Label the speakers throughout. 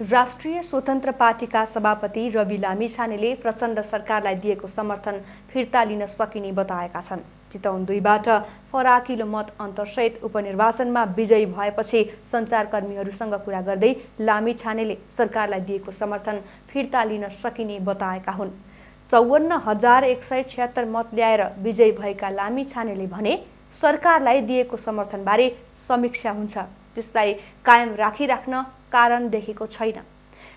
Speaker 1: राष्ट्रिय स्वतन्त्र पार्टीका सभापति रवि लामिछानेले प्रचण्ड सरकारलाई दिएको समर्थन फिर्ता लिन सकिने बताएका छन्। चितवन दुईबाट फराकिलो मत अन्तरसहित उपनिर्वाचनमा विजयी भएपछि सञ्चारकर्मीहरूसँग कुरा गर्दै लामिछानेले सरकारलाई दिएको समर्थन फिर्ता लिन सकिने बताएका हुन्। चौवन्न हजार एक सय छिहत्तर मत ल्याएर विजयी भएका लामिछानेले भने सरकारलाई दिएको समर्थनबारे समीक्षा हुन्छ। त्यसलाई कायम राखिराख्न कारण देखेको छैन।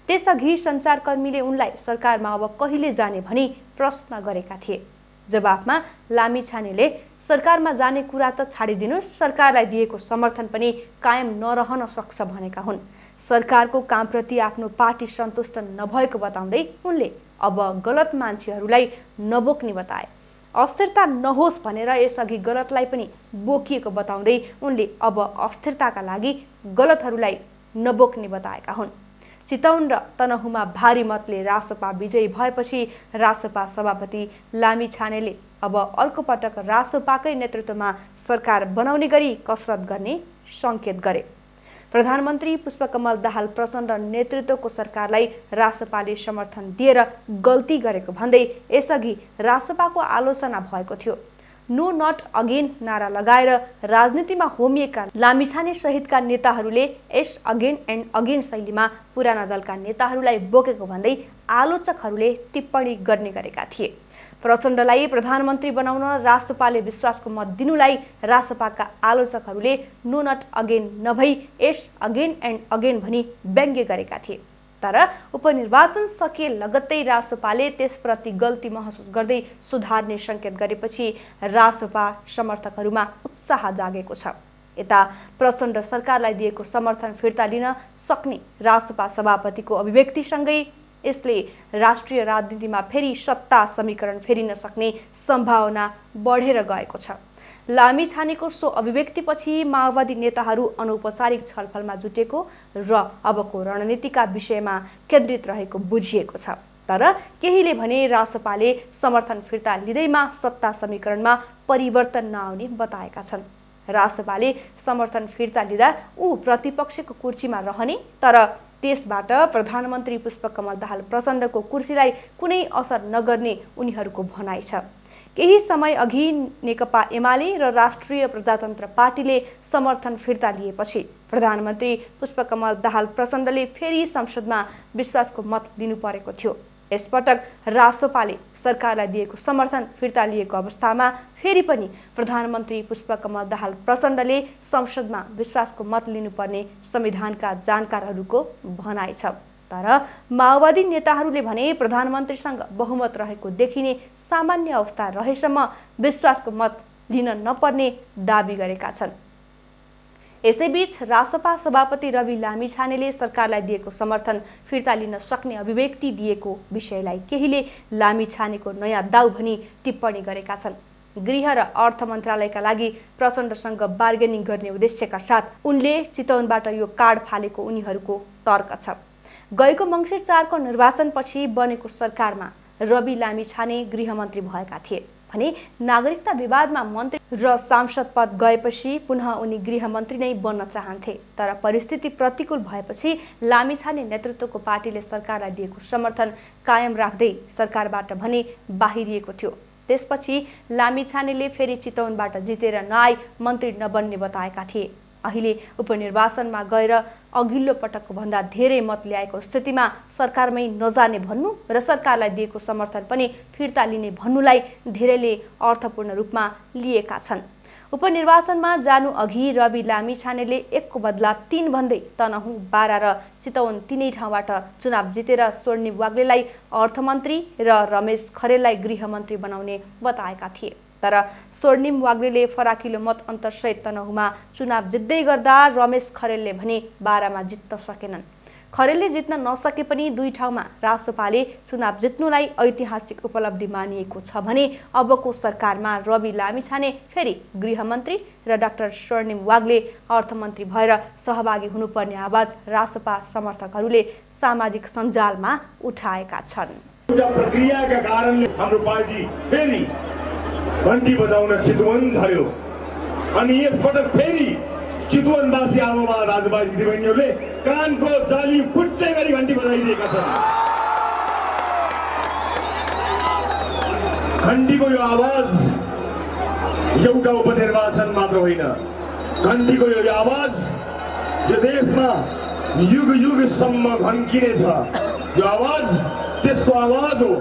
Speaker 1: त्यसअघि सञ्चारकर्मीले उनलाई सरकारमा अब कहिले जाने भनी प्रश्न गरेका थिए। जवाफमा लामी छानेले सरकारमा जाने कुरा त छाडिदिनुहोस् सरकारलाई दिएको समर्थन पनि कायम नरहन सक्छ भनेका हुन्। सरकारको कामप्रति आफ्नो पार्टी सन्तुष्ट नभएको बताउँदै उनले अब गलत मान्छेहरूलाई नबोक्ने बताए। अस्थिरता नहोस् भनेर यसअघि गलतलाई पनि बोकिएको बताउँदै उनले अब अस्थिरताका लागि गलतहरूलाई नबोक्ने बताएका हुन्। चितौन र तनहुमा भारी मतले रासपा विजयी भएपछि रासपा सभापति लामी छानेले अब अर्को पटक रासपाकै नेतृत्वमा सरकार बनाउने गरी कसरत गर्ने सङ्केत गरे। प्रधानमन्त्री पुष्पकमल दाहाल प्रचण्ड नेतृत्वको सरकारलाई रासपाले समर्थन दिएर गल्ती गरेको भन्दै यसअघि रासपाको आलोचना भएको थियो। नो नट अगेन नारा लगाएर राजनीतिमा होमिएका लामिछाने सहितका नेताहरूले एस अगेन एन्ड अगेन शैलीमा पुराना दलका नेताहरूलाई बोकेको भन्दै आलोचकहरूले टिप्पणी गर्ने गरेका थिए। प्रचण्डलाई प्रधानमन्त्री बनाउन रासपाले विश्वासको मत दिनुलाई रासपाका आलोचकहरूले नो नट अगेन नभई एस अगेन एन्ड अगेन भनी व्यङ्ग्य गरेका थिए। तर उपनिर्वाचन सकिए लगत्तै रासपाले त्यसप्रति गल्ती महसुस गर्दै सुधार्ने सङ्केत गरेपछि रासपा समर्थकहरूमा उत्साह जागेको छ। यता प्रचण्ड सरकारलाई दिएको समर्थन फिर्ता लिन सक्ने रासपा सभापतिको अभिव्यक्तिसँगै यसले राष्ट्रिय राजनीतिमा फेरि सत्ता समीकरण फेरिन सक्ने सम्भावना बढेर गएको छ। लामी छानेको सो अभिव्यक्तिपछि माओवादी नेताहरू अनौपचारिक छलफलमा जुटेको र अबको रणनीतिका विषयमा केन्द्रित रहेको बुझिएको छ। तर केहीले भने रासपाले समर्थन फिर्ता लिँदैमा सत्ता समीकरणमा परिवर्तन नआउने बताएका छन्। रासपाले समर्थन फिर्ता लिँदा ऊ प्रतिपक्षको कुर्सीमा रहने तर त्यसबाट प्रधानमन्त्री पुष्पकमल दाहाल प्रचण्डको कुर्सीलाई कुनै असर नगर्ने उनीहरूको भनाइ छ। केही समय अघि नेकपा एमाले र राष्ट्रिय प्रजातन्त्र पार्टीले समर्थन फिर्ता लिएपछि प्रधानमन्त्री पुष्पकमल दाहाल प्रचण्डले फेरि संसदमा विश्वासको मत दिनु परेको थियो। यसपटक रासोपाले सरकारलाई दिएको समर्थन फिर्ता लिएको अवस्थामा फेरि पनि प्रधानमन्त्री पुष्पकमल दाहाल प्रचण्डले संसदमा विश्वासको मत लिनुपर्ने संविधानका जानकारहरूको भनाइ छ। तर माओवादी नेताहरूले भने प्रधानमन्त्रीसँग बहुमत रहेको देखिने सामान्य अवस्था रहेसम्म विश्वासको मत लिन नपर्ने दावी गरेका छन्। यसैबीच रासपा सभापति रवि लामिछानेले सरकारलाई दिएको समर्थन फिर्ता लिन सक्ने अभिव्यक्ति दिएको विषयलाई केहीले लामिछानेको नयाँ दाउ भनी टिप्पणी गरेका छन्। गृह र अर्थ मन्त्रालयका लागि प्रचण्डसँग बार्गेनिङ गर्ने उद्देश्यका साथ उनले चितवनबाट यो कार्ड फालेको उनीहरूको तर्क छ। गएको मङ्सिर चारको निर्वाचनपछि बनेको सरकारमा रवि लामिछाने गृहमन्त्री भएका थिए। भने नागरिकता विवादमा मन्त्री र सांसद पद गएपछि पुनः उनी गृहमन्त्री नै बन्न चाहन्थे। तर परिस्थिति प्रतिकूल भएपछि लामिछाने नेतृत्वको पार्टीले सरकारलाई दिएको समर्थन कायम राख्दै सरकारबाट भने बाहिरिएको थियो। त्यसपछि लामिछानेले फेरि चितवनबाट जितेर नआई मन्त्री नबन्ने बताएका थिए। अहिले उपनिर्वाचनमा गएर अघिल्लो पटकको भन्दा धेरै मत ल्याएको स्थितिमा सरकारमै नजाने भन्नु र सरकारलाई दिएको समर्थन पनि फिर्ता लिने भन्नुलाई धेरैले अर्थपूर्ण रूपमा लिएका छन्। उपनिर्वाचनमा जानु अघि रवि लामिछानेले एकको बदला तिन भन्दै तनहुँ बाह्र र चितवन तिनै ठाउँबाट चुनाव जितेर स्वर्णिम वाग्लेलाई अर्थमन्त्री र रमेश खरेललाई गृहमन्त्री बनाउने बताएका थिए। तर स्वर्णिम वाग्लेले फराकिलो मत अन्तरसहित तनहुमा चुनाव जित्दै गर्दा रमेश खरेलले भने बाह्रमा जित्न सकेनन्। खरेलले जित्न नसके पनि दुई ठाउँमा रासोपाले चुनाव जित्नुलाई ऐतिहासिक उपलब्धि मानिएको छ भने अबको सरकारमा रवि लामिछाने फेरि गृहमन्त्री र डाक्टर स्वर्णिम वाग्ले अर्थमन्त्री भएर सहभागी हुनुपर्ने आवाज रासोपा समर्थकहरूले सामाजिक सञ्जालमा उठाएका छन्।
Speaker 2: घन्टी बजाउन चितवन झऱ्यो अनि यसपटक फेरि चितवनवासी आमामा दाजुभाइ दिदीबहिनीहरूले कानको जाली फुट्ने गरी घन्टी बजाइदिएका छन्। घन्टीको यो आवाज एउटा उपनिर्वाचन मात्र होइन। घन्टीको यो आवाज यो देशमा युग युगसम्म घन्किनेछ। यो आवाज त्यसको आवाज हो।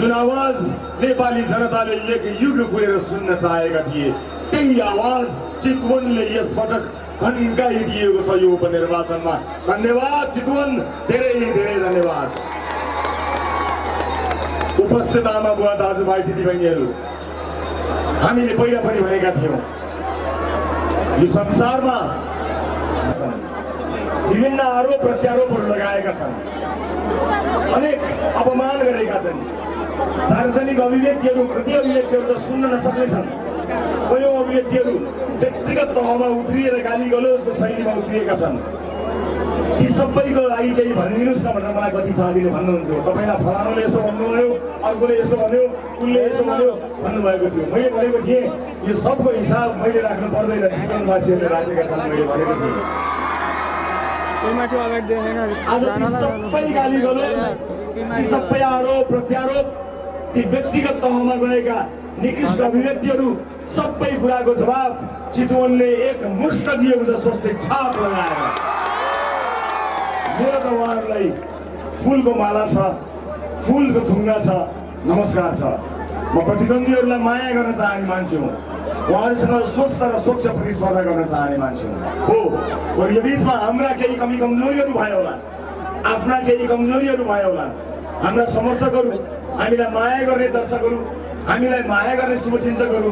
Speaker 2: जुन आवाज नेपाली जनताले एक युग गएर सुन्न चाहेका थिए त्यही आवाज चितवनले यसपटक घन्काइदिएको छ यो उपनिर्वाचनमा धन्यवाद चितवन धेरै धेरै धन्यवाद उपस्थित आमा बुवा दाजुभाइ दिदीबहिनीहरू हामीले पहिला पनि भनेका थियौँ यो संसारमा विभिन्न आरोप प्रत्यारोपहरू लगाएका छन् अनेक अपमान गरेका छन् सार्वजनिक अभिव्यक्तिहरू कति अभिव्यक्तिहरू त सुन्न नसक्ने छन् कयौँ अभिव्यक्तिहरू व्यक्तिगत तहमा उत्रिएर गाली गलोजको शैलीमा उत्रिएका छन् ती सबैको लागि केही भनिदिनुहोस् न भनेर मलाई कति साथीले भन्नुहुन्थ्यो तपाईँलाई फलानुले यसो भन्नुभयो अर्कोले यसो भन्यो उसले यसो भन्यो भन्नुभएको थियो मैले भनेको थिएँ यो सबको हिसाब मैले राख्नु पर्दैन जीवनवासीहरूले राखेका छन् मैले भनेको थिएँ आज सबै गाली गलोज सबै आरोप प्रत्यारोप ती व्यक्तिगत तहमा गएका निकृष्ट अभिव्यक्तिहरू सबै कुराको जवाब चितवनले एक मुष्ट दिएको छ स्वस्तिक छाप लगाएर मेरो त उहाँहरूलाई फुलको माला छ फुलको थुङ्गा छ नमस्कार छ। म प्रतिद्वन्दीहरूलाई माया गर्न चाहने मान्छे हुँ। उहाँहरूसँग स्वस्थ र स्वच्छ प्रतिस्पर्धा गर्न चाहने मान्छे हो। यो बिचमा हाम्रा केही कमी कमजोरीहरू भयो होला। आफ्ना केही कमजोरीहरू भयो होला। हाम्रा समर्थकहरू हामीलाई माया गर्ने दर्शकहरू हामीलाई माया गर्ने शुभचिन्तकहरू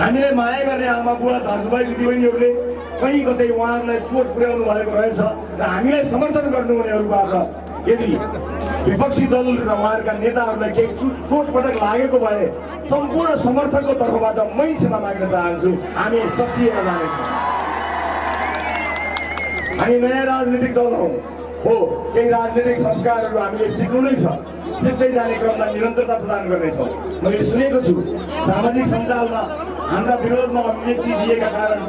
Speaker 2: हामीलाई माया गर्ने आमा बुवा दाजुभाइ दिदीबहिनीहरूले कहीँ कतै उहाँहरूलाई चोट पुर्याउनु भएको रहेछ र हामीलाई समर्थन गर्नुहुनेहरूबाट यदि विपक्षी दल र उहाँहरूका नेताहरूलाई केही चुट चोटपटक लागेको भए सम्पूर्ण समर्थकको तर्फबाट मै क्षमा माग्न चाहन्छु। हामी सचिएर जानेछौँ। हामी नयाँ राजनीतिक दल हौ। हो केही राजनीतिक संस्कारहरू हामीले सिक्नु नै छ। सिक्दै जाने क्रममा निरन्तरता प्रदान गर्नेछौँ। मैले सुनेको छु सामाजिक सञ्जालमा हाम्रा विरोधमा अभिव्यक्ति दिएका कारण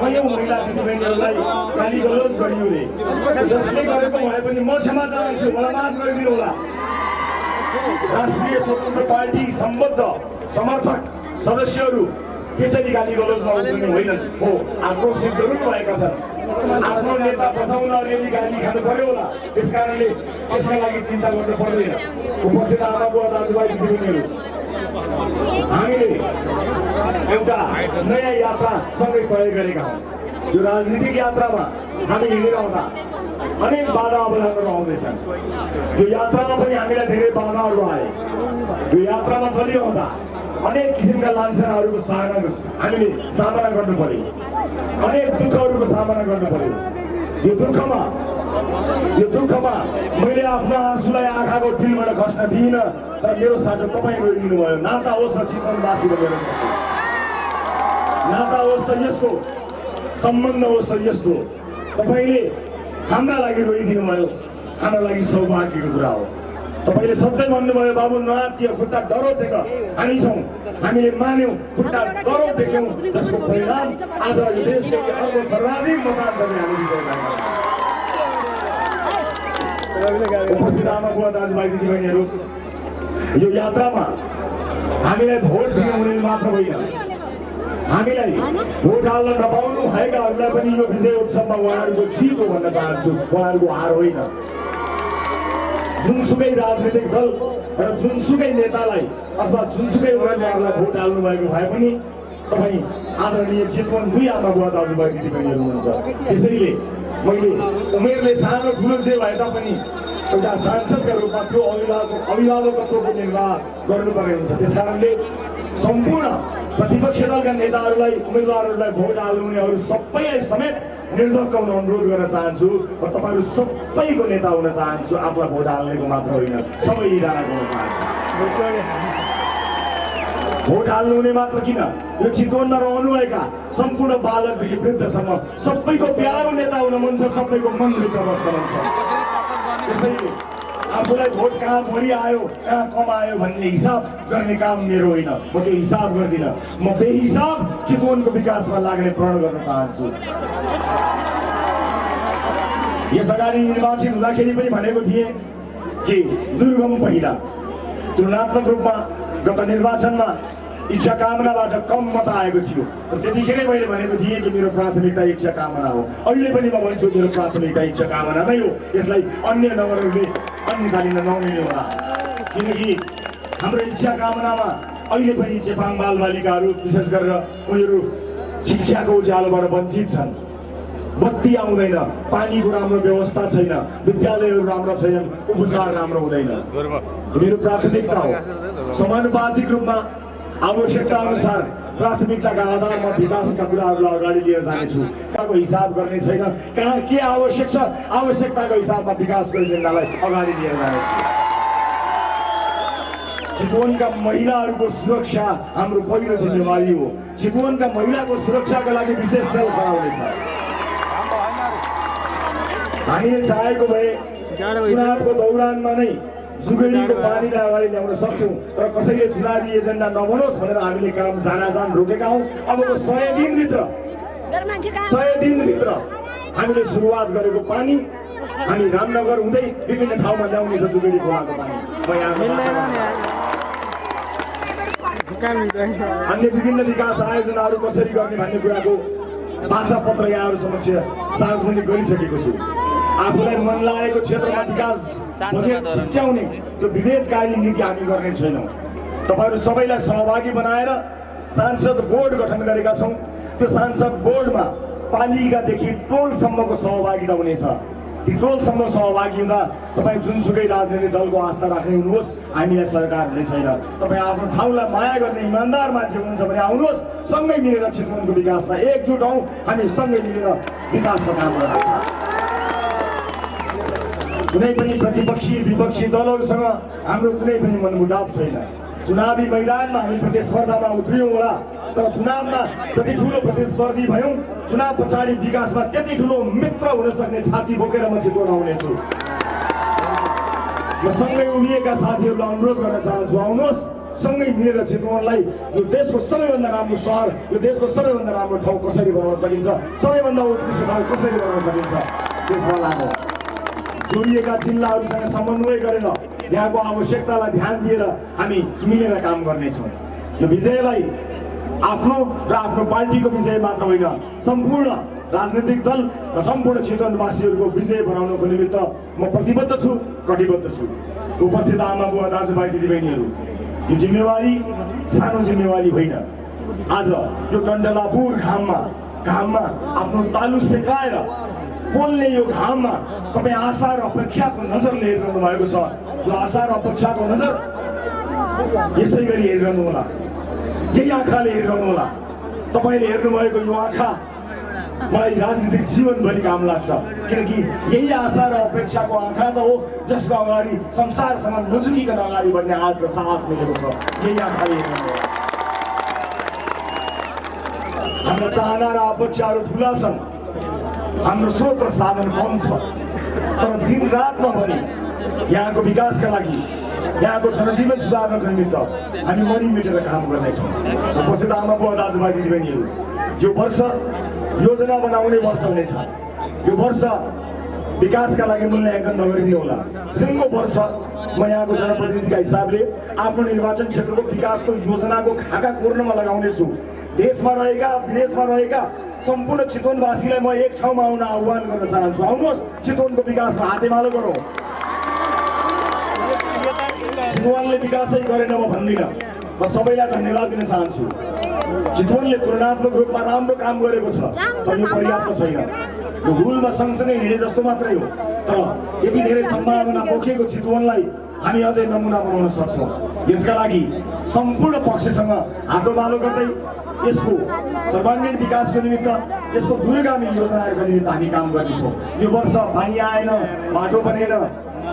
Speaker 2: कयौँ महिला दिदीबहिनीहरूलाई गाली गलोज गरियो रे जसले गरेको भए पनि म क्षमा चाहन्छु मलाई माफ गरिदिनु होला राष्ट्रिय स्वतन्त्र पार्टी सम्बद्ध समर्थक सदस्यहरू त्यसरी गाली गलोजमा उभिने होइनन् हो आक्रोशित जरुर भएका छन् आफ्नो नेता बचाउन अलिअलि गाली खानु पर्यो होला त्यस कारणले लागि चिन्ता गर्नु पर्दैन उपस्थित आमा दाजुभाइ दिदीबहिनीहरू हामीले एउटा नयाँ यात्रा सँगै तय गरेका हौँ यो राजनीतिक यात्रामा हामी हिँडिरहँदा अनेक बाधा अवधानहरू आउँदैछन् यो यात्रामा पनि हामीलाई धेरै बाधाहरू आए यो यात्रामा चलिरहँदा अनेक किसिमका लान्छनाहरूको सामना हामीले सामना गर्नु पर्यो अनेक दुःखहरूको सामना गर्नु पर्यो यो दुःखमा यो दुःखमा मैले आफ्नो आँसुलाई आँखाको टिलबाट खस्न दिइनँ तर मेरो साटो तपाईँ रोइदिनु भयो नाता होस् न चितवनवासी मेरो नाता होस् त यस्तो सम्बन्ध होस् त यस्तो तपाईँले हाम्रा लागि रोइदिनु भयो हाम्रा लागि सौभाग्यको कुरा हो। तपाईँले सधैँ भन्नुभयो बाबु नआत्तियो खुट्टा डरो टेक। हामी छौँ। हामीले मान्यौँ खुट्टा डरो टेक्यौँ। जसको परिणाम आज देशले अर्को सर्वाधिक मतदान गर्ने हामी उपस्थित आमा बुवा दाजुभाइ दिदीबहिनीहरू यो यात्रामा हामीलाई भोट दिनु हुने मात्र होइन। हामीलाई भोट हाल्न नपाउनु भएकाहरूलाई पनि यो विजय उत्सवमा उहाँहरूको जित हो भन्न चाहन्छु। उहाँहरूको हार होइन। जुनसुकै राजनैतिक दल र जुनसुकै नेतालाई अथवा जुनसुकै उम्मेदवारलाई भोट हाल्नु भएको भए पनि तपाईँ आदरणीय चितवन दुई आमा बुवा दाजुभाइ दिदीबहिनीहरू हुनुहुन्छ त्यसैले मैले उमेरले सानो ठुलो जे भए तापनि एउटा सांसदका रूपमा त्यो अभिभावक अभिभावकत्वको निर्वाह गर्नुपर्ने हुन्छ। त्यस कारणले सम्पूर्ण प्रतिपक्ष दलका नेताहरूलाई उम्मेदवारहरूलाई भोट हाल्नुहुनेहरू सबैलाई समेत निर्धक्क हुन अनुरोध गर्न चाहन्छु र तपाईँहरू सबैको नेता हुन चाहन्छु आफूलाई भोट हाल्नेको मात्र होइन सबैजनाको हुन चाहन्छु। भोट हाल्नुहुने मात्र किन? यो चितवनमा रहनुभएका सम्पूर्ण बालकदेखि वृद्धसम्म सबैको प्यारो नेता हुन मन छ सबैको मनभित्र बस्न मन छ। त्यसैले आफूलाई भोट कहाँ बढी आयो कहाँ कम आयो भन्ने हिसाब गर्ने काम मेरो होइन। म त्यो हिसाब गर्दिनँ। म बेहिसाब चितवनको विकासमा लाग्ने प्रण गर्न चाहन्छु। यस अगाडि निर्वाचित हुँदाखेरि पनि भनेको थिएँ कि दुर्गम पहिला तुलनात्मक रूपमा गत निर्वाचनमा इच्छा कामनाबाट कम मत आएको थियो। र त्यतिखेरै मैले भनेको थिएँ कि मेरो प्राथमिकता इच्छा कामना हो। अहिले पनि म भन्छु मेरो प्राथमिकता इच्छा कामना नै हो। यसलाई अन्य नगरहरूले लिन नमिल्ने होला किनकि हाम्रो इच्छा कामनामा अहिले पनि चेपाङ बालबालिकाहरू विशेष गरेर उनीहरू शिक्षाको उज्यालोबाट वञ्चित छन्। बत्ती आउँदैन पानीको राम्रो व्यवस्था छैन विद्यालयहरू राम्रो छैनन् उपचार राम्रो हुँदैन। मेरो प्राथमिकता हो समानुपातिक रूपमा आवश्यकता अनुसार प्राथमिकताका आधारमा विकासका कुराहरूलाई अगाडि लिएर जानेछु। कहाँको हिसाब गर्ने छैन। कहाँ के आवश्यक छ आवश्यकताको हिसाबमा विकासको एजेन्डालाई अगाडि लिएर जानेछु। चितवनका महिलाहरूको सुरक्षा हाम्रो पहिलो जिम्मेवारी हो। चितवनका महिलाको सुरक्षाका लागि विशेष सेल गराउनेछ हामीले चाहेको भए चुनावको दौरानमा नै जुगेडीको पानीलाई अगाडि ल्याउन सक्छौँ तर कसैले चुनावी एजेन्डा नबनोस् भनेर हामीले काम जानाजान रोकेका हौँ। अबको सय दिनभित्र सय दिनभित्र हामीले सुरुवात गरेको पानी हामी रामनगर हुँदै विभिन्न ठाउँमा ल्याउनेछ जुगेडी खोलाको पानी। म यहाँ अन्य विभिन्न विकास आयोजनाहरू कसरी गर्ने भन्ने कुराको बाछा पत्र यहाँहरू समक्ष सार्वजनिक गरिसकेको छु। आफूलाई मन लागेको क्षेत्रमा विकास बजेट छुट्याउने त्यो विभेदकारी नीति हामी गर्ने छैनौँ। तपाईँहरू सबैलाई सहभागी बनाएर सांसद बोर्ड गठन गरेका छौँ। त्यो सांसद बोर्डमा पालिकादेखि टोलसम्मको सहभागिता हुनेछ। ती टोलसम्म सहभागी हुँदा तपाईँ जुनसुकै राजनैतिक दलको आस्था राख्ने हुनुहोस् हामीलाई सरकार हुने छैन। तपाईँ आफ्नो ठाउँलाई माया गर्ने इमान्दार मान्छे हुनुहुन्छ भने आउनुहोस् सँगै मिलेर चितवनको विकासमा एकजुट हौँ। हामी सँगै मिलेर विकासको काम गर्छौँ। कुनै पनि प्रतिपक्षी विपक्षी दलहरूसँग हाम्रो कुनै पनि मनमुटाव छैन। चुनावी मैदानमा हामी प्रतिस्पर्धामा उत्रियौँ होला तर चुनावमा जति ठुलो प्रतिस्पर्धी भयौँ चुनाव पछाडि विकासमा त्यति ठुलो मित्र हुन सक्ने छाती बोकेर म चितवन आउनेछु म सँगै उभिएका साथीहरूलाई अनुरोध गर्न चाहन्छु आउनुहोस् सँगै मिलेर चितवनलाई यो देशको सबैभन्दा राम्रो सहर यो देशको सबैभन्दा राम्रो ठाउँ कसरी बनाउन सकिन्छ? सबैभन्दा उत्कृष्ट ठाउँ कसरी बनाउन सकिन्छ? त्यसमा लागु जोडिएका जिल्लाहरूसँग समन्वय गरेर यहाँको आवश्यकतालाई ध्यान दिएर हामी मिलेर काम गर्नेछौँ। यो विजयलाई आफ्नो र आफ्नो पार्टीको विजय मात्र होइन सम्पूर्ण राजनैतिक दल र सम्पूर्ण चितवनवासीहरूको विजय बनाउनको निमित्त म प्रतिबद्ध छु कटिबद्ध छु। उपस्थित आमा बुवा दाजुभाइ दिदीबहिनीहरू यो जिम्मेवारी सानो जिम्मेवारी होइन। आज यो टन्डलापुर घाममा घाममा आफ्नो तालु सेकाएर पोल्ने यो घाममा तपाईँ आशा र अपेक्षाको नजरले हेरिरहनु भएको छ। यो आशा र अपेक्षाको नजर यसै गरी हेरिरहनु होला। यही आँखाले हेरिरहनु होला। तपाईँले हेर्नुभएको यो आँखा मलाई राजनीतिक जीवनभरि काम लाग्छ। किनकि यही आशा र अपेक्षाको आँखा त हो जसको अगाडि संसारसँग नजुकिकन अगाडि बढ्ने आँट र साहस मिलेको छ। यही आँखाले हाम्रा चाहना र अपेक्षाहरू ठुला छन्। हाम्रो स्रोत र साधन कम छ। तर दिन रातमा पनि यहाँको विकासका लागि यहाँको जनजीवन सुधार्नको निमित्त हामी मरि मिटेर काम गर्नेछौँ। उपस्थित आमा बुवा दाजुभाइ दिदीबहिनीहरू यो वर्ष योजना बनाउने वर्ष हुनेछ यो वर्ष विकासका लागि मूल्याङ्कन नगरिने होला। सिङ्गो वर्ष म यहाँको जनप्रतिनिधिका हिसाबले आफ्नो निर्वाचन क्षेत्रको विकासको योजनाको खाका कोर्नमा लगाउनेछु। देशमा रहेका विदेशमा रहेका सम्पूर्ण चितवनवासीलाई म एक ठाउँमा आउन आह्वान गर्न चाहन्छु। आउनुहोस् चितवनको विकासमा हातेमालो गरौँ। चितवनले विकासै गरेन म भन्दिनँ। म सबैलाई धन्यवाद दिन चाहन्छु। चितवनले तुलनात्मक रूपमा राम्रो काम गरेको छ। तर यो पर्याप्त छैन। यो हुलमा सँगसँगै हिँडे जस्तो मात्रै हो। तर यति धेरै सम्भावना बोकेको चितवनलाई हामी अझै नमुना बनाउन सक्छौँ। यसका लागि सम्पूर्ण पक्षसँग हातोबालो गर्दै यसको सर्वाङ्गीण विकासको निमित्त यसको दूरगामी योजनाहरूको निमित्त हामी काम गर्नेछौँ। यो वर्ष पानी आएन बाटो बनेन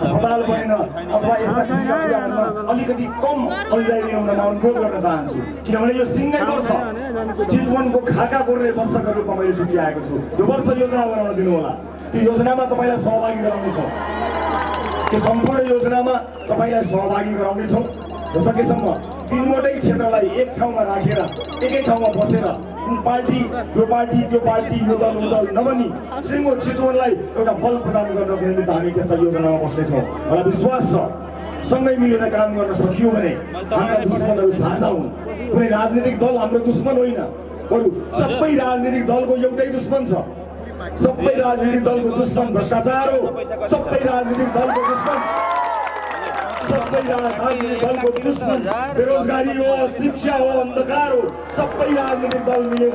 Speaker 2: अस्पताल बनेन अथवा यस्ता कुराहरूमा अलिकति कम अल्झाइ ल्याउन म अनुरोध गर्न चाहन्छु। किनभने यो सिङ्गै वर्ष चितवनको खाका गोर्ने वर्षका रूपमा मैले छुट्याएको छु। यो वर्ष योजना बनाउन दिनु होला त्यो योजनामा तपाईँलाई सहभागी गराउनेछौँ। त्यो सम्पूर्ण योजनामा तपाईँलाई सहभागी गराउनेछौँ। र सकेसम्म तिनवटै क्षेत्रलाई एक ठाउँमा राखेर एकै ठाउँमा बसेर पार्टी यो पार्टी त्यो पार्टी यो दल दल नभनी सिङ्गो चितवनलाई एउटा बल प्रदान गर्नको निमित्त हामी त्यस्ता योजनामा बस्नेछौँ। मलाई विश्वास छ सँगै मिलेर काम गर्न सकियो भने हाम्रा दुश्मनहरू साझा हुन्। कुनै राजनीतिक दल हाम्रो दुश्मन होइन बरु सबै राजनीतिक दलको एउटै दुश्मन छ। सबै राजनीतिक दलको दुश्मन भ्रष्टाचार हो। सबै राजनीतिक दलको दुश्मन। सबै राजनीतिक दलको दुश्मन बेरोजगारी हो शिक्षा हो अन्धकार हो। सबै राजनीतिक दल मिलेर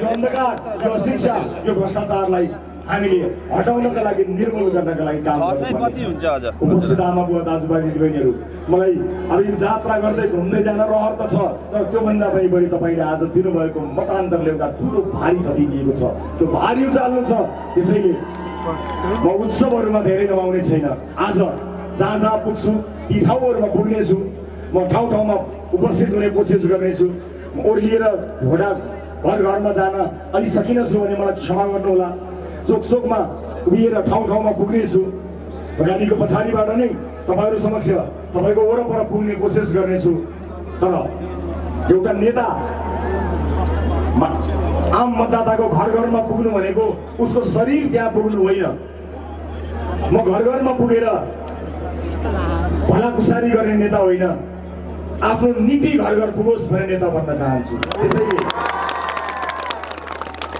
Speaker 2: यो अन्धकार यो शिक्षा यो भ्रष्टाचारलाई हामीले हटाउनका लागि निर्मूल गर्नका लागि काम उपस्थित आमा बुवा दाजुभाइ दिदीबहिनीहरू मलाई अब यो जात्रा गर्दै घुम्दै जान रहर त छ तर त्योभन्दा पनि बढी तपाईँले आज दिनुभएको मतान्तरले एउटा ठुलो भारी थपिदिएको छ। त्यो भारी उचाल्नु छ। त्यसैले म उत्सवहरूमा धेरै नमाउने छैन। आज जहाँ जहाँ पुग्छु ती ठाउँहरूमा पुग्नेछु म ठाउँ ठाउँमा उपस्थित हुने कोसिस गर्नेछु। ओर्लिएर घोडा घर घरमा जान अलि सकिनछु भने मलाई क्षमा गर्नुहोला। चोक चोकमा उभिएर ठाउँ ठाउँमा पुग्नेछु। गाडीको पछाडिबाट नै तपाईँहरू समक्ष तपाईँको वरपर पुग्ने कोसिस गर्नेछु। तर एउटा नेता आम मतदाताको घर घरमा पुग्नु भनेको उसको शरीर त्यहाँ पुग्नु होइन। म घर घरमा पुगेर भलाकुसारी गर्ने नेता होइन। आफ्नो नीति घर घर पुगोस् भन्ने नेता बन्न चाहन्छु। त्यसैले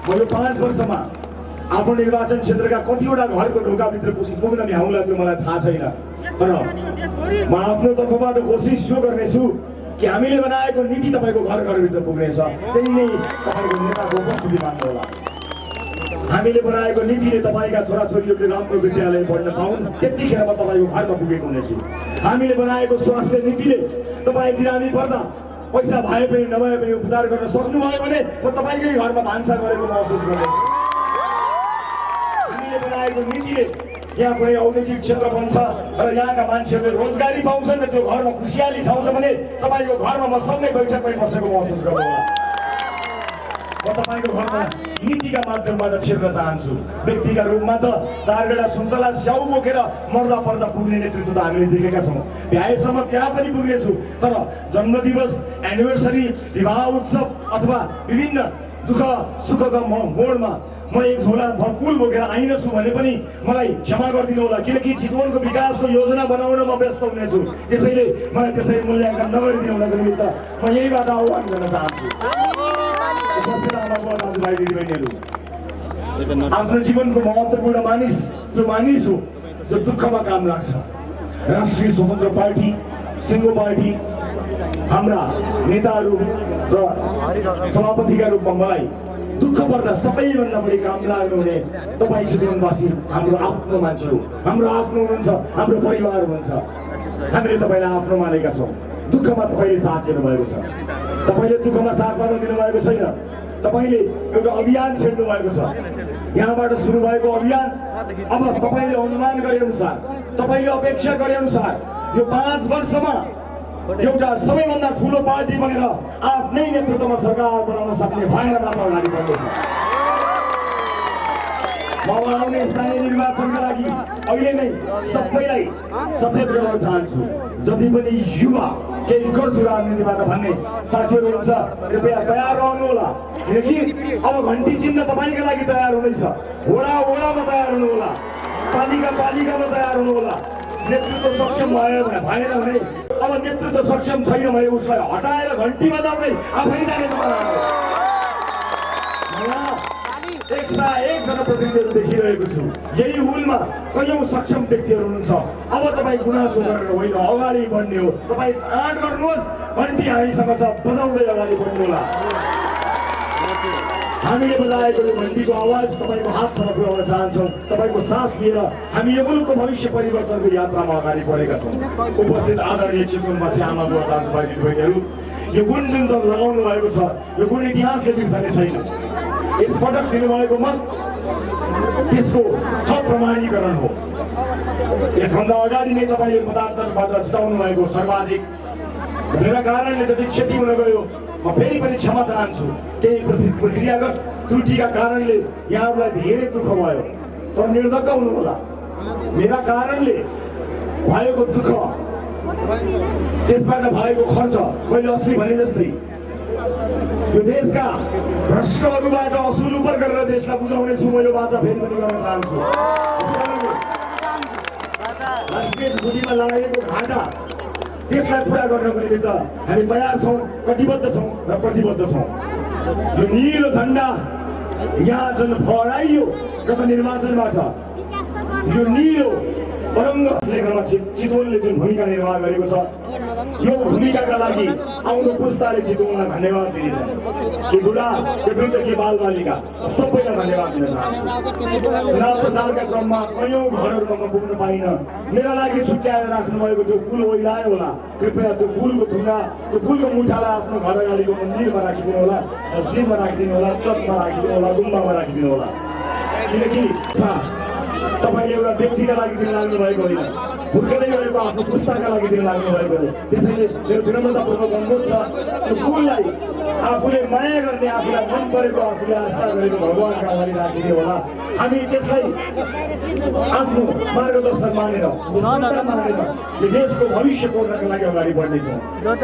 Speaker 2: म यो पाँच वर्षमा आफ्नो निर्वाचन क्षेत्रका कतिवटा घरको ढोकाभित्र पुग्- पुग्न भ्याउला त्यो मलाई थाहा छैन। तर म आफ्नो तर्फबाट कोसिस यो गर्नेछु कि हामीले बनाएको नीति तपाईँको घर घरभित्र पुग्नेछ। त्यही नै तपाईँको नेताको उपस्थिति मान्नु होला हामीले बनाएको नीतिले तपाईँका छोराछोरीहरूले राम्रो विद्यालय पढ्न पाउन्। त्यतिखेर म तपाईँको घरमा पुगेको हुनेछु। हामीले बनाएको स्वास्थ्य नीतिले तपाईँ बिरामी पर्दा पैसा भए पनि नभए पनि उपचार गर्न सक्नुभयो भने म तपाईँकै घरमा भान्सा गरेको महसुस गर्नेछु। नीतिले यहाँ कुनै औद्योगिक क्षेत्र बन्छ र यहाँका मान्छेहरूले रोजगारी पाउँछन् र त्यो घरमा खुसियाली छाउँछ भने तपाईँको घरमा म सँगै बैठकमै बसेको महसुस गर्नु होला म तपाईँको घरमा नीतिका माध्यमबाट छिर्न चाहन्छु। व्यक्तिका रूपमा त चार बेला सुन्तला स्याउ बोकेर मर्दा पर्दा पुग्ने नेतृत्व त हामीले देखेका छौँ। भ्याएसम्म त्यहाँ पनि पुग्नेछु। तर जन्मदिवस एनिभर्सरी विवाह उत्सव अथवा विभिन्न दुःख सुखका मोडमा म एक झोला फ- फुल बोकेर आइनछु भने पनि मलाई क्षमा गरिदिनु होला किनकि चितवनको विकासको योजना बनाउन म व्यस्त हुनेछु। त्यसैले मलाई त्यसरी मूल्याङ्कन नगरिदिनु हुनको निमित्त म यहीबाट आह्वान गर्न चाहन्छु। आफ्नो जीवनको महत्त्वपूर्ण मानिस जो मानिस हो जो दुःखमा काम लाग्छ। राष्ट्रिय स्वतन्त्र पार्टी सिङ्गो पार्टी हाम्रा नेताहरू र सभापतिका रूपमा मलाई दुःख पर्दा सबैभन्दा बढी काम लाग्नु हुने तपाईँ चितवनवासी हाम्रो आफ्नो मान्छे हो। हाम्रो आफ्नो हुनुहुन्छ हाम्रो परिवार हुनुहुन्छ हामीले तपाईँलाई आफ्नो मानेका छौँ। दुःखमा तपाईँले साथ दिनुभएको छ। तपाईँले दुःखमा साथ मात्र दिनुभएको छैन। तपाईँले एउटा अभियान छेड्नु भएको छ। यहाँबाट सुरु भएको अभियान अब तपाईँले अनुमान गरे अनुसार तपाईँले अपेक्षा गरे अनुसार यो पाँच वर्षमा एउटा सबैभन्दा ठुलो पार्टी बनेर आफ्नै नेतृत्वमा सरकार बनाउन सक्ने भएर मात्र अगाडि बढ्दैछ। म आउने स्थानीय निर्वाचनका लागि अहिले नै सबैलाई सचेत गराउन चाहन्छु। जति पनि युवा केही गर्छु राजनीतिबाट भन्ने साथीहरू हुनुहुन्छ कृपया तयार रहनु होला किनकि अब घन्टी चिन्ह तपाईँका लागि तयार हुँदैछ। वडा वडामा तयार हुनु होला पालिका पालिकामा तयार हुनु होला नेतृत्व सक्षम भयो भएन भने अब नेतृत्व सक्षम छैन भने उसलाई हटाएर घन्टी बजाउँदै आफै जाने एक सय एक जनप्रतिनिधिहरू देखिरहेको छु यही हुलमा कैयौँ सक्षम व्यक्तिहरू हुनुहुन्छ अब तपाईँ गुनासो गरेर होइन अगाडि बढ्ने हो तपाईँ आँट गर्नुहोस् घन्टी हामीसँग छ बजाउँदै अगाडि बढ्नु होला हामीले बजाएको यो आवाज तपाईँको हातसम्म पुर्याउन चाहन्छौँ। तपाईँको साथ लिएर हामी यो मुलुकको भविष्य परिवर्तनको यात्रामा अगाडि बढेका छौँ। उपस्थित आदरणीय चितवनवासी आमा बुवा दाजुभाइ दिदीबहिनीहरू यो गुण जुन लगाउनु भएको छ यो गुण इतिहासले बिर्सने छैन। यसपटक दिनुभएको मत त्यसको थप प्रमाणीकरण हो। यसभन्दा अगाडि नै तपाईँले मतान्तरबाट जिताउनु भएको सर्वाधिक मेरा कारणले जति क्षति हुन गयो म फेरि पनि क्षमा चाहन्छु केही प्रक्रियागत त्रुटिका कारणले यहाँहरूलाई धेरै दुःख भयो। तर निर्धक्क हुनु होला मेरा कारणले भएको दुःख त्यसबाट भएको खर्च मैले अस्ति भने जस्तै यो देशका भ्रष्टहरूबाट असुल उपर गरेर देशलाई बुझाउने छु म यो बाचा फेरि पनि गर्न चाहन्छु। राष्ट्रिय बुद्धिमा लागेको घाटा त्यसलाई पुरा गर्नको निमित्त हामी तयार छौँ कटिबद्ध छौँ र प्रतिबद्ध छौँ। यो निलो झन्डा यहाँ जुन फहराइयो गत निर्वाचनबाट यो निलो तरङ्ग लेख्नमा चितवनले जुन भूमिका निर्वाह गरेको छ यो भूमिकाका लागि आउँदो पुस्ताले चितवनलाई धन्यवाद दिनेछ। कि बुढा के बालबालिका सबैलाई धन्यवाद दिन चाहन्छु। चुनाव प्रचारका क्रममा कयौँ घरहरूमा म पुग्न पाइनँ। मेरा लागि छुट्याएर राख्नुभएको त्यो फुल ओइलायो होला। कृपया त्यो फुलको थुङ्गा त्यो फुलको मुठालाई आफ्नो घर अगाडिको मन्दिरमा राखिदिनु होला मस्जिदमा राखिदिनु होला चर्चमा राखिदिनु होला गुम्बामा राखिदिनु होला। किनकि तपाईँले एउटा व्यक्तिका लागि दिन लाग्नु भएको होइन। हुर्कँदै गरेको आफ्नो पुस्ताका लागि दिन लाग्नु भएको हो। त्यसैले मेरो विनम्रतापूर्वक अनुरोध छ त्यो फुललाई आफूले माया गर्ने आफूलाई मन परेको आफूले आस्था गरेको भगवान्का अगाडि राखिदियो होला। हामी त्यसलाई आफ्नो मार्गदर्शन मानेर मानेर यो देशको भविष्य कोर्नका लागि अगाडि बढ्नेछौँ।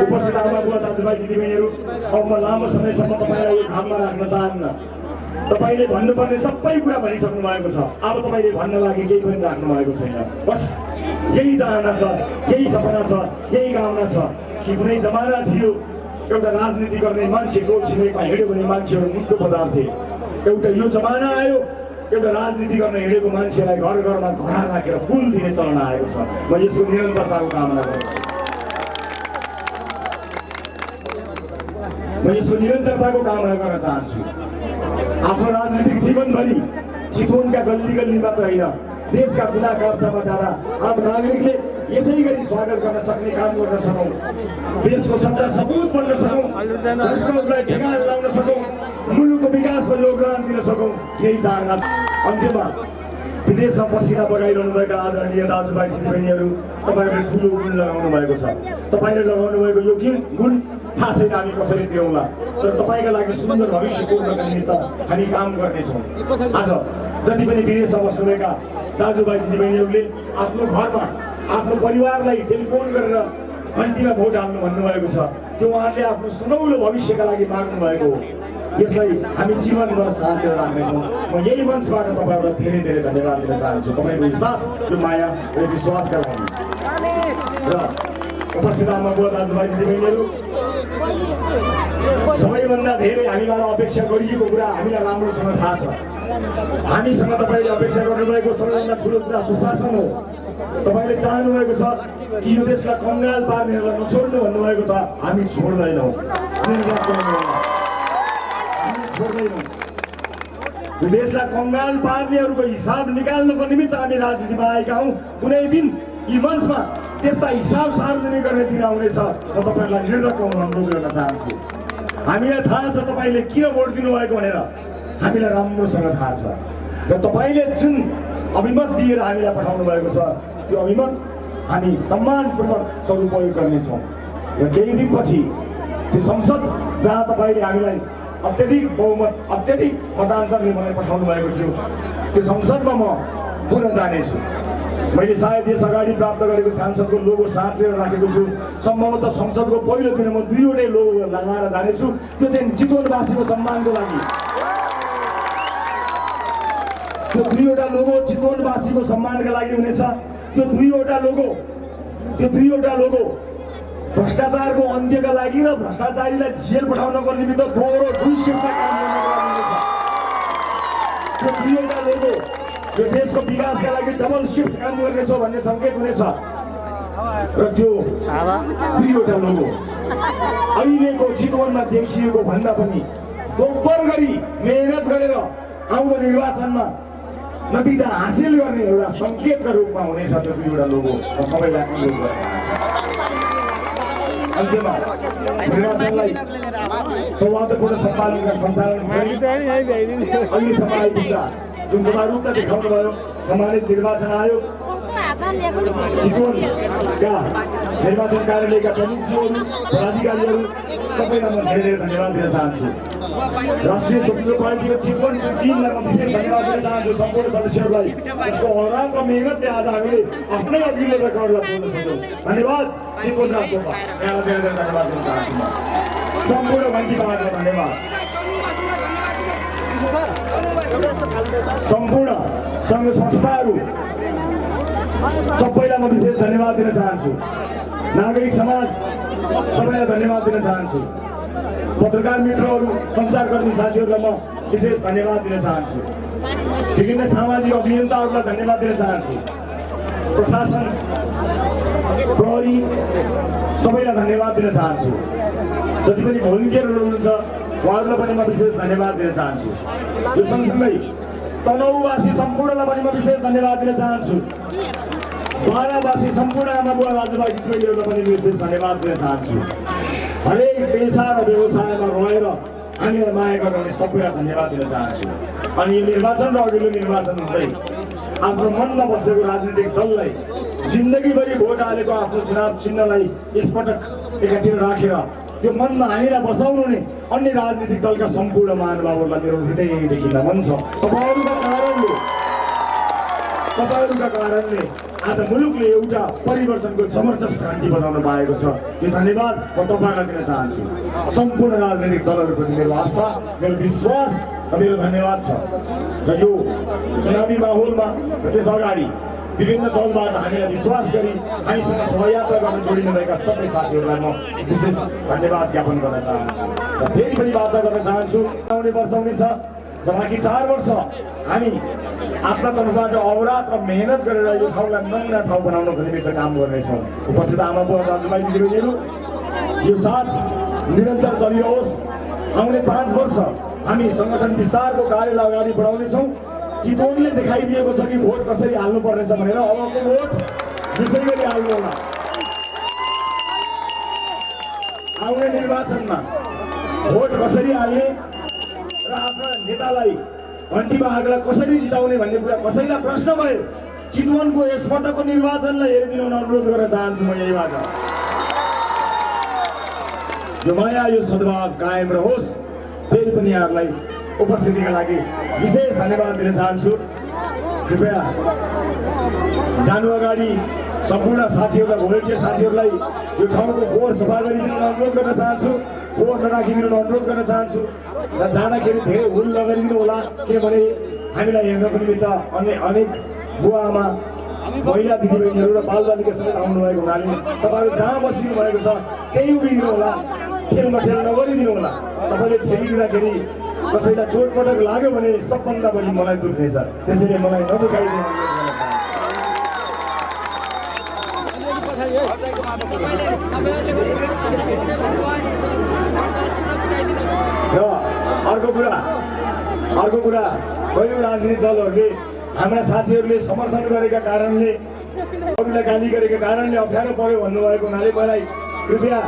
Speaker 2: उपस्थित आमा बुवा दाजुभाइ दिदीबहिनीहरू अब म लामो समयसम्म तपाईँलाई यो घाममा राख्न चाहन्न। तपाईँले भन्नुपर्ने सबै कुरा भनिसक्नु भएको छ। अब तपाईँले भन्न लागि केही पनि राख्नु भएको छैन। बस यही चाहना छ यही सपना छ यही कामना छ कि कुनै जमाना थियो एउटा राजनीति गर्ने मान्छेको छिमेकमा हिँड्यो भने मान्छेहरू मुटु पदार्थे एउटा यो जमाना आयो एउटा राजनीति गर्न हिँडेको मान्छेलाई घर घरमा घोडा राखेर फुल दिने चलन आएको छ। म यसको निरन्तरताको कामना गर्छु म यसको निरन्तरताको कामना गर्न चाहन्छु। आफ्नो राजनीतिक जीवनभरि चितवनका गल्ली गल्ली मात्र होइन देशका कुना काप्चामा जाँदा आम नागरिकले यसै गरी स्वागत गर्न सक्ने काम गर्न सकौँ। देशको सच्चा सपुत बन्न सकौँ। भ्रष्टहरूलाई ठेगाना लगाउन सकौँ। मुलुकको विकासमा योगदान दिन सकौँ। यही चाहना। अन्त्यमा विदेशमा पसिना बगाइरहनु भएका आदरणीय दाजुभाइ दिदीबहिनीहरू तपाईँहरूले ठुलो गुण लगाउनु भएको छ। तपाईँले लगाउनु भएको यो गुण गुण थाहा छैन हामी कसरी दिउँला तर तपाईँका लागि सुन्दर भविष्य कोर्नका निमित्त हामी काम गर्नेछौँ। आज जति पनि विदेशमा बस्नुभएका दाजुभाइ दिदीबहिनीहरूले आफ्नो घरमा आफ्नो परिवारलाई टेलिफोन गरेर घन्टीमा भोट हाल्नु भन्नुभएको छ। त्यो उहाँहरूले आफ्नो सुनौलो भविष्यका लागि माग्नु भएको हो। यसलाई हामी जीवनभर साँचेर राख्नेछौँ। म यही मञ्चबाट तपाईँहरूलाई धेरै धेरै धन्यवाद दिन चाहन्छु। तपाईँको साथ यो माया र विश्वासका लागि। र उपस्थित आमा बुवा दाजुभाइ दिदीबहिनीहरू सबैभन्दा धेरै हामीबाट अपेक्षा गरिएको कुरा हामीलाई राम्रोसँग थाहा छ। हामीसँग तपाईँले अपेक्षा गर्नुभएको सबैभन्दा ठुलो कुरा सुशासन हो। तपाईँले चाहनुभएको छ कि यो देशलाई कङ्गाल पार्नेहरूलाई नछोड्नु भन्नुभएको गर्नुहोला। हामी छोड्दैनौँ। यो देशलाई कङ्गाल पार्नेहरूको हिसाब निकाल्नको निमित्त हामी राजनीतिमा आएका हौँ। कुनै दिन यी मञ्चमा त्यस्ता हिसाब सार्वजनिक गर्ने दिन आउनेछ। म तपाईँहरूलाई निर्धक्क हुन अनुरोध गर्न चाहन्छु। हामीलाई थाहा छ तपाईँले किन भोट दिनुभएको भनेर। हामीलाई राम्रोसँग थाहा छ। र तपाईँले जुन अभिमत दिएर हामीलाई पठाउनु भएको छ। त्यो अभिमत हामी सम्मानपूर्वक सदुपयोग गर्नेछौँ। र केही दिनपछि त्यो संसद जहाँ तपाईँले हामीलाई अत्यधिक बहुमत अत्यधिक मतान्तरले मलाई पठाउनु भएको थियो त्यो संसदमा म पुनः जानेछु। मैले सायद यस अगाडि प्राप्त गरेको सांसदको लोगो साँचेर राखेको छु। सम्भवतः संसदको पहिलो दिन म दुईवटै लोगो लगाएर जानेछु। त्यो चाहिँ चितवनवासीको सम्मानको लागि। त्यो दुईवटा लोगो चितवनवासीको सम्मानका लागि हुनेछ त्यो दुईवटा लोगो त्यो दुईवटा लोगो भ्रष्टाचारको अन्त्यका लागि र भ्रष्टाचारीलाई जेल पठाउनको निमित्त दोहोरो दुई शिफ्टमा काम त्यो दुईवटा लोगो यो देशको विकासका लागि डबल सिफ्ट काम गर्नेछ भन्ने सङ्केत हुनेछ। र त्यो दुईवटा लोगो अहिलेको चितवनमा देखिएको भन्दा पनि दोब्बर गरी मेहनत गरेर आउँदो निर्वाचनमा नतिजा हासिल गर्ने एउटा सङ्केतका रूपमा हुनेछ त्यो दुईवटा लोगो? म सबैलाई अनुरोध। अन्त्यमा निर्वाचनलाई सौहार्दपूर्ण सञ्चालन सञ्चालन अहिलेसम्म आइपुग्दा जुन गदारूपता देखाउनु भयो सम्मानित निर्वाचन आयोग। चितवनका निर्वाचन कार्यालयका प्रमुखज्यूहरू पदाधिकारीहरू सबैलाई म धेरै धेरै धन्यवाद दिन चाहन्छु राष्ट्रिय स्वतन्त्र पार्टीको चितवन टिमलाई म विशेष धन्यवाद दिन चाहन्छु सम्पूर्ण सदस्यहरूलाई यसको अहोरात्र मेहनतले आज हामीले आफ्नै अघिल्लो रेकर्डलाई पुग्न सक्यौँ धन्यवाद। चितवन राष्ट्रपा यहाँलाई धेरै धेरै धन्यवाद दिन चाहन्छु सम्पूर्ण घन्टीपालाई धन्यवाद। सम्पूर्ण सङ्घ संस्थाहरू सबैलाई म विशेष धन्यवाद दिन चाहन्छु। नागरिक समाज सबैलाई धन्यवाद दिन चाहन्छु। पत्रकार मित्रहरू सञ्चारकर्मी साथीहरूलाई म विशेष धन्यवाद दिन चाहन्छु। विभिन्न सामाजिक अभियन्ताहरूलाई धन्यवाद दिन चाहन्छु। प्रशासन प्रहरी सबैलाई धन्यवाद दिन चाहन्छु। जति पनि भोलिन्टियरहरू हुनुहुन्छ उहाँहरूलाई पनि म विशेष धन्यवाद दिन चाहन्छु यो सँगसँगै तनहुवासी सम्पूर्णलाई पनि म विशेष धन्यवाद दिन चाहन्छु बाह्रवासी सम्पूर्ण आमा बुवा दाजुभाइ दिदीबहिनीहरूलाई पनि विशेष धन्यवाद दिन चाहन्छु हरेक पेसा र व्यवसायमा रहेर हामीलाई माया गर्ने सबैलाई धन्यवाद दिन चाहन्छु अनि यो निर्वाचन र अघिल्लो निर्वाचन हुँदै आफ्नो मनमा बसेको राजनीतिक दललाई जिन्दगीभरि भोट हालेको आफ्नो चुनाव चिन्हलाई यसपटक एकातिर राखेर त्यो मनमा हामीलाई बसाउनु नै अन्य राजनीतिक दलका सम्पूर्ण महानुभावहरूलाई मेरो हृदयदेखि नमन छ तपाईँहरूका कारणले तपाईँहरूका कारणले आज मुलुकले एउटा परिवर्तनको जबरजस्त घन्टी बजाउन पाएको छ। यो धन्यवाद म तपाईँलाई दिन चाहन्छु। सम्पूर्ण राजनैतिक दलहरूप्रति मेरो आस्था मेरो विश्वास र मेरो धन्यवाद छ। र यो चुनावी माहौलमा र त्यस अगाडि विभिन्न दलबाट हामीलाई विश्वास गरी हामीसँग सहयात्रा गर्न जोडिनुभएका सबै साथीहरूलाई म विशेष धन्यवाद ज्ञापन गर्न चाहन्छु र फेरि पनि बाचा गर्न चाहन्छु। आउने वर्ष हुनेछ र बाँकी चार वर्ष हामी आफ्ना तर्फबाट अवरात र मेहनत गरेर यो ठाउँलाई नमुना ठाउँ बनाउनको निमित्त काम गर्नेछौँ। उपस्थित आमा बुवा दाजुभाइ दिदीबहिनीहरू यो साथ निरन्तर चलिरहोस् आउने पाँच वर्ष हामी सङ्गठन विस्तारको कार्यलाई अगाडि बढाउनेछौँ। चितवनले देखाइदिएको छ कि भोट कसरी हाल्नु पर्नेछ भनेर अबको भोट यसै गरी हाल्नु होला। आउने निर्वाचनमा भोट कसरी हाल्ने र आफ्ना नेतालाई घन्टी बाघलाई कसरी जिताउने भन्ने कुरा कसैलाई प्रश्न भयो चितवनको यसपटकको निर्वाचनलाई हेरिदिनु अनुरोध गर्न चाहन्छु म यहीबाट। यो माया यो सद्भाव कायम रहोस् फेरि पनि यहाँहरूलाई उपस्थितिका लागि विशेष धन्यवाद दिन चाहन्छु। कृपया जानु अगाडि सम्पूर्ण साथीहरूलाई भोलिन्टियर साथीहरूलाई यो ठाउँको फोहोर सफा गरिदिनु अनुरोध गर्न चाहन्छु। फोहोर नराखिदिनु अनुरोध गर्न चाहन्छु। र जाँदाखेरि धेरै हुल नगरिदिनु होला किनभने हामीलाई हेर्नको निमित्त अन्य अनेक बुवा आमा महिला दिदीबहिनीहरू र बालबालिका समेत आउनुभएको हुनाले तपाईँहरू जहाँ बसिनु भएको छ त्यही उभिदिनु होला। खेल नगरिदिनु होला। तपाईँले खेलिदिँदाखेरि कसैलाई चोटपटक लाग्यो भने सबभन्दा बढी मलाई दुख्नेछ त्यसैले मलाई नदुखाइदिनु। र अर्को कुरा अर्को कुरा कयौँ राजनीतिक दलहरूले हाम्रा साथीहरूले समर्थन गरेका कारणले अरूलाई गाली गरेका कारणले अप्ठ्यारो पर्यो भन्नुभएको हुनाले मलाई कृपया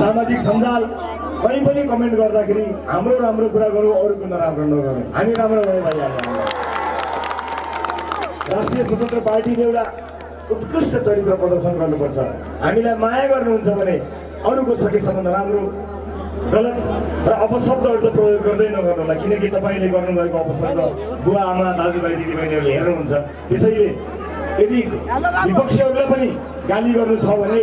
Speaker 2: सामाजिक सञ्जाल कहीँ पनि कमेन्ट गर्दाखेरि हाम्रो राम्रो कुरा गरौँ अरूको नराम्रो नगरौँ। हामी राम्रो भयो भइहाल्यो। राष्ट्रिय स्वतन्त्र पार्टीले एउटा उत्कृष्ट चरित्र प्रदर्शन गर्नुपर्छ। हामीलाई माया गर्नुहुन्छ भने अरूको सकेसम्म नराम्रो गलत र अपशब्दहरू त प्रयोग गर्दै नगर्नु होला किनकि तपाईँले गर्नुभएको अपशब्द बुवा आमा दाजुभाइ दिदीबहिनीहरूले हेर्नुहुन्छ। त्यसैले यदि विपक्षीहरूलाई पनि गाली गर्नु छ भने